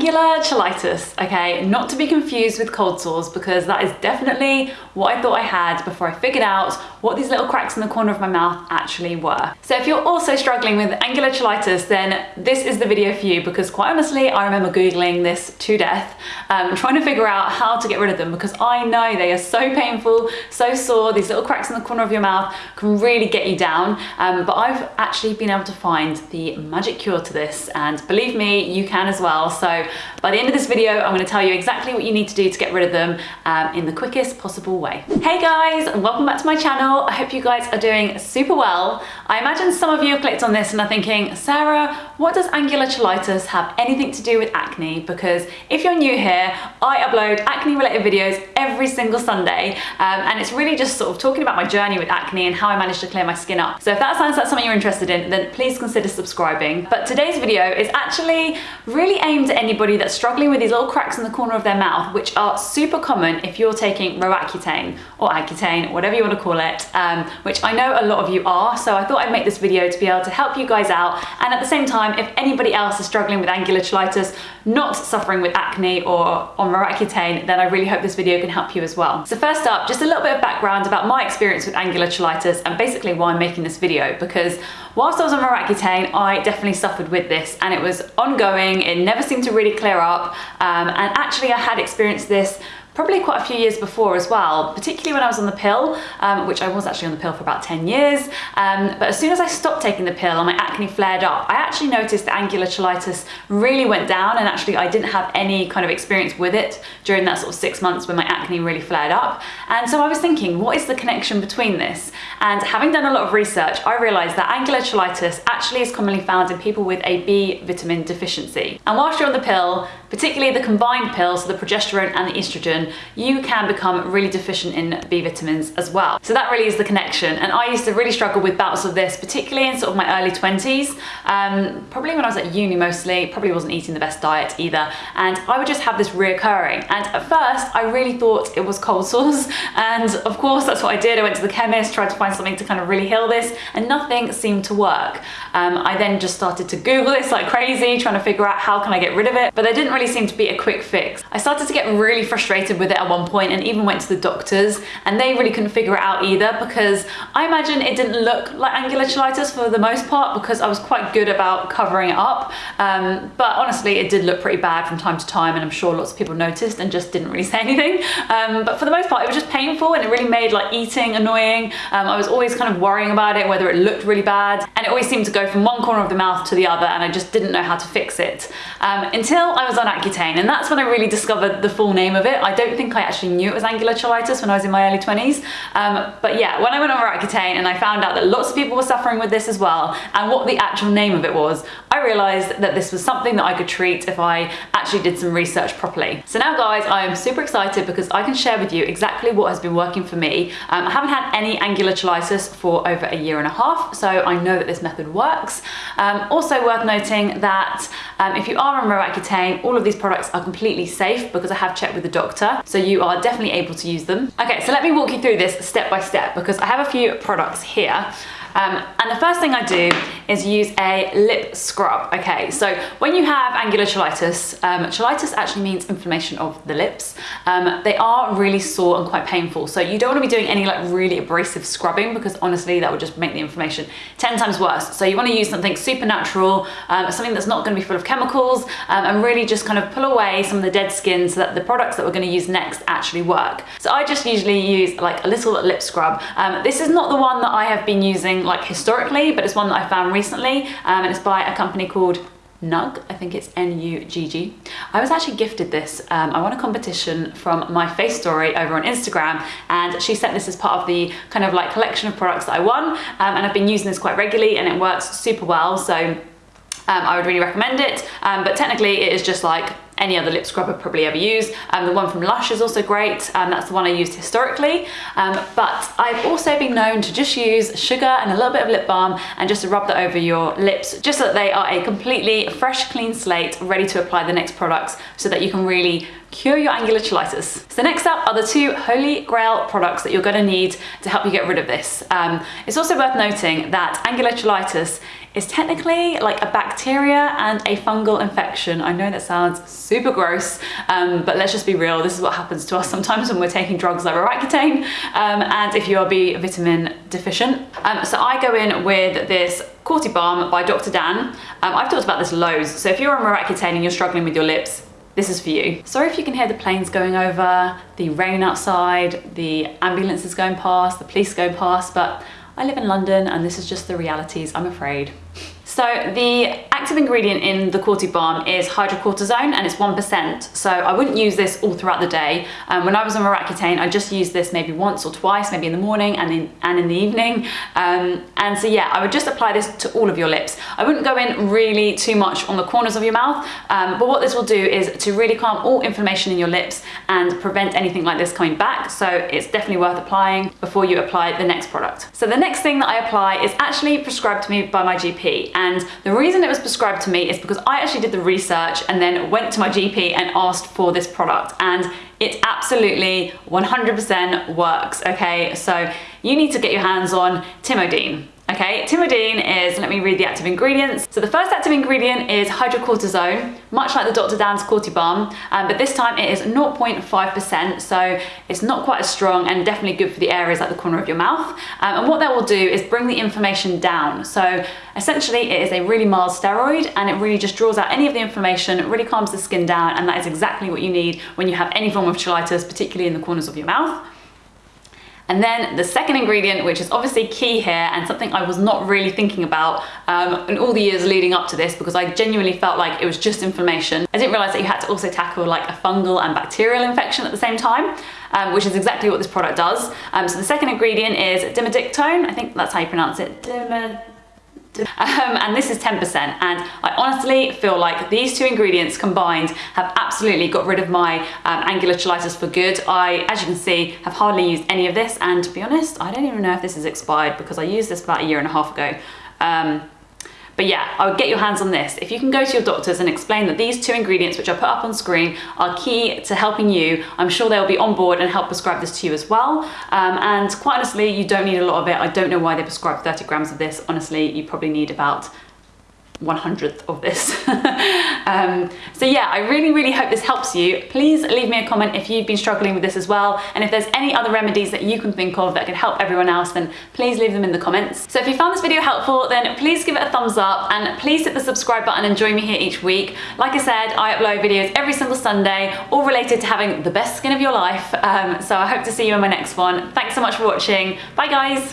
Angular cheilitis, okay? Not to be confused with cold sores because that is definitely what I thought I had before I figured out what these little cracks in the corner of my mouth actually were. So if you're also struggling with angular cheilitis, then this is the video for you because quite honestly, I remember Googling this to death, um, trying to figure out how to get rid of them because I know they are so painful, so sore, these little cracks in the corner of your mouth can really get you down. Um, but I've actually been able to find the magic cure to this and believe me, you can as well. So by the end of this video, I'm gonna tell you exactly what you need to do to get rid of them um, in the quickest possible way. Hey guys, and welcome back to my channel. I hope you guys are doing super well. I imagine some of you have clicked on this and are thinking, Sarah, what does angular cheilitis have anything to do with acne? Because if you're new here, I upload acne related videos every single Sunday. Um, and it's really just sort of talking about my journey with acne and how I managed to clear my skin up. So if that sounds like something you're interested in, then please consider subscribing. But today's video is actually really aimed at anybody that's struggling with these little cracks in the corner of their mouth, which are super common if you're taking Roaccutane or Accutane, whatever you want to call it, um, which I know a lot of you are. So I thought I'd make this video to be able to help you guys out. And at the same time, if anybody else is struggling with angular not suffering with acne or on Roaccutane, then I really hope this video can help you as well. So first up, just a little bit of background about my experience with angular and basically why I'm making this video because whilst I was on Roaccutane, I definitely suffered with this and it was ongoing. It never seemed to really clear up. Um, and actually I had experienced this probably quite a few years before as well, particularly when I was on the pill, um, which I was actually on the pill for about 10 years. Um, but as soon as I stopped taking the pill and my acne flared up, I actually noticed that angular cheilitis really went down and actually I didn't have any kind of experience with it during that sort of six months when my acne really flared up. And so I was thinking, what is the connection between this? And having done a lot of research, I realized that angular cheilitis actually is commonly found in people with a B vitamin deficiency. And whilst you're on the pill, particularly the combined pills, so the progesterone and the estrogen, you can become really deficient in B vitamins as well. So that really is the connection. And I used to really struggle with bouts of this, particularly in sort of my early 20s, um, probably when I was at uni mostly, probably wasn't eating the best diet either. And I would just have this reoccurring. And at first, I really thought it was cold sores. And of course, that's what I did. I went to the chemist, tried to find something to kind of really heal this, and nothing seemed to work. Um, I then just started to Google this like crazy, trying to figure out how can I get rid of it. But there didn't really seem to be a quick fix. I started to get really frustrated with it at one point and even went to the doctors and they really couldn't figure it out either because I imagine it didn't look like angular cheilitis for the most part because I was quite good about covering it up. Um, but honestly, it did look pretty bad from time to time and I'm sure lots of people noticed and just didn't really say anything. Um, but for the most part, it was just painful and it really made like eating annoying. Um, I was always kind of worrying about it, whether it looked really bad. And it always seemed to go from one corner of the mouth to the other and I just didn't know how to fix it. Um, until I was on Accutane and that's when I really discovered the full name of it. I don't think I actually knew it was angular cheilitis when I was in my early 20s. Um, but yeah, when I went on Accutane and I found out that lots of people were suffering with this as well and what the actual name of it was, I realized that this was something that I could treat if I actually did some research properly. So now guys, I am super excited because I can share with you exactly what has been working for me. Um, I haven't had any angular cheilitis for over a year and a half, so I know that this method works. Um, also worth noting that um, if you are on Roaccutane, all of these products are completely safe because I have checked with the doctor. So you are definitely able to use them. Okay, so let me walk you through this step by step because I have a few products here. Um, and the first thing I do is use a lip scrub. Okay, so when you have angular cheilitis, um, cheilitis actually means inflammation of the lips. Um, they are really sore and quite painful. So you don't want to be doing any like really abrasive scrubbing because honestly that would just make the inflammation 10 times worse. So you want to use something super natural, um, something that's not going to be full of chemicals um, and really just kind of pull away some of the dead skin so that the products that we're going to use next actually work. So I just usually use like a little lip scrub. Um, this is not the one that I have been using like historically, but it's one that I found recently um, and it's by a company called Nugg, I think it's N-U-G-G. I was actually gifted this. Um, I won a competition from my face story over on Instagram and she sent this as part of the kind of like collection of products that I won um, and I've been using this quite regularly and it works super well. So um, I would really recommend it. Um, but technically it is just like any other lip scrub I've probably ever used. Um, the one from Lush is also great. Um, that's the one I used historically. Um, but I've also been known to just use sugar and a little bit of lip balm and just to rub that over your lips just so that they are a completely fresh, clean slate, ready to apply the next products so that you can really cure your angular cheilitis. So next up are the two holy grail products that you're gonna need to help you get rid of this. Um, it's also worth noting that angular cheilitis is technically like a bacteria and a fungal infection. I know that sounds super gross, um, but let's just be real. This is what happens to us sometimes when we're taking drugs like Roaccutane um, and if you are B vitamin deficient. Um, so I go in with this Corti Balm by Dr. Dan. Um, I've talked about this loads. So if you're on Roaccutane and you're struggling with your lips, this is for you. Sorry if you can hear the planes going over, the rain outside, the ambulances going past, the police going past, but I live in London and this is just the realities, I'm afraid. So the active ingredient in the Corti Balm is hydrocortisone and it's 1%. So I wouldn't use this all throughout the day. Um, when I was on Roaccutane, I just used this maybe once or twice, maybe in the morning and in, and in the evening. Um, and so yeah, I would just apply this to all of your lips. I wouldn't go in really too much on the corners of your mouth, um, but what this will do is to really calm all inflammation in your lips and prevent anything like this coming back. So it's definitely worth applying before you apply the next product. So the next thing that I apply is actually prescribed to me by my GP. And the reason it was prescribed to me is because I actually did the research and then went to my GP and asked for this product. And it absolutely 100% works, okay? So you need to get your hands on Timodine. Okay, timodine is, let me read the active ingredients. So the first active ingredient is hydrocortisone, much like the Dr. Dan's Cortibalm, um, but this time it is 0.5%, so it's not quite as strong and definitely good for the areas at the corner of your mouth. Um, and what that will do is bring the inflammation down. So essentially it is a really mild steroid and it really just draws out any of the inflammation, really calms the skin down, and that is exactly what you need when you have any form of cheilitis, particularly in the corners of your mouth. And then the second ingredient, which is obviously key here and something I was not really thinking about um, in all the years leading up to this because I genuinely felt like it was just inflammation. I didn't realize that you had to also tackle like a fungal and bacterial infection at the same time, um, which is exactly what this product does. Um, so the second ingredient is dimodictone. I think that's how you pronounce it. Dimod um, and this is 10% and I honestly feel like these two ingredients combined have absolutely got rid of my um, angular cheilitis for good. I, as you can see, have hardly used any of this and to be honest, I don't even know if this is expired because I used this about a year and a half ago. Um, but yeah, I would get your hands on this. If you can go to your doctors and explain that these two ingredients, which I put up on screen, are key to helping you, I'm sure they'll be on board and help prescribe this to you as well. Um, and quite honestly, you don't need a lot of it. I don't know why they prescribe 30 grams of this. Honestly, you probably need about one hundredth of this. um, so yeah, I really, really hope this helps you. Please leave me a comment if you've been struggling with this as well. And if there's any other remedies that you can think of that can help everyone else, then please leave them in the comments. So if you found this video helpful, then please give it a thumbs up and please hit the subscribe button and join me here each week. Like I said, I upload videos every single Sunday, all related to having the best skin of your life. Um, so I hope to see you in my next one. Thanks so much for watching. Bye guys.